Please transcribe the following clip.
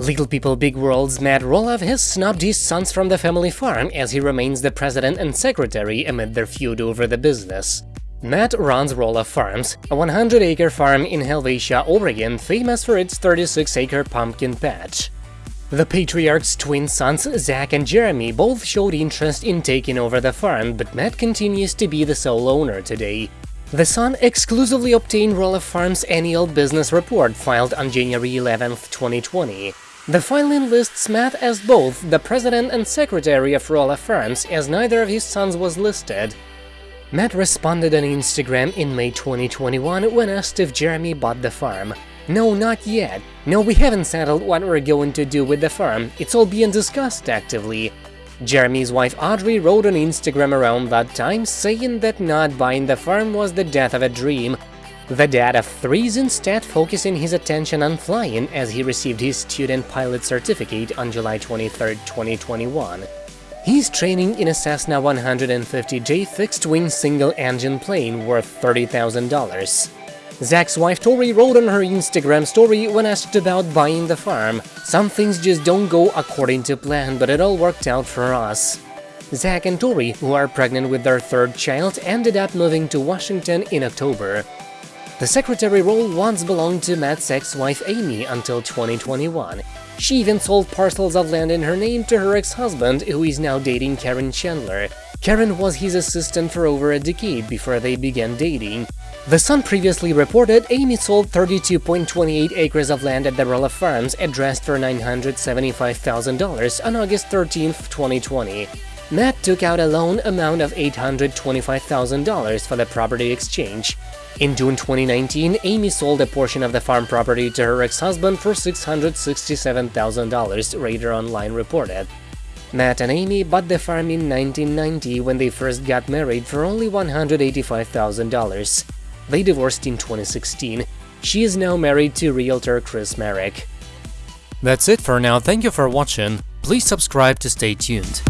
Little People Big World's Matt Roloff has snubbed his sons from the family farm as he remains the president and secretary amid their feud over the business. Matt runs Roloff Farms, a 100-acre farm in Helvetia, Oregon, famous for its 36-acre pumpkin patch. The patriarch's twin sons, Zach and Jeremy, both showed interest in taking over the farm, but Matt continues to be the sole owner today. The Sun exclusively obtained Roloff Farms' annual business report filed on January 11, 2020. The filing lists Matt as both the president and secretary of Roloff Farms, as neither of his sons was listed. Matt responded on Instagram in May 2021 when asked if Jeremy bought the farm. No, not yet. No, we haven't settled what we're going to do with the farm, it's all being discussed actively. Jeremy's wife Audrey wrote on Instagram around that time, saying that not buying the farm was the death of a dream. The dad of three is instead focusing his attention on flying as he received his student pilot certificate on July 23, 2021. He's training in a Cessna 150J fixed-wing single-engine plane worth $30,000. Zach's wife Tori wrote on her Instagram story when asked about buying the farm, Some things just don't go according to plan, but it all worked out for us. Zach and Tori, who are pregnant with their third child, ended up moving to Washington in October. The secretary role once belonged to Matt's ex-wife Amy until 2021. She even sold parcels of land in her name to her ex-husband, who is now dating Caryn Chandler. Caryn was his assistant for over a decade before they began dating. The Sun previously reported Amy sold 32.28 acres of land at the Roloff Farms addressed for $975,000 on August 13, 2020. Matt took out a loan amount of $825,000 for the property exchange. In June 2019, Amy sold a portion of the farm property to her ex-husband for $667,000, Radar Online reported. Matt and Amy bought the farm in 1990 when they first got married for only $185,000. They divorced in 2016. She is now married to realtor Chris Marek. That's it for now, thank you for watching, please subscribe to stay tuned.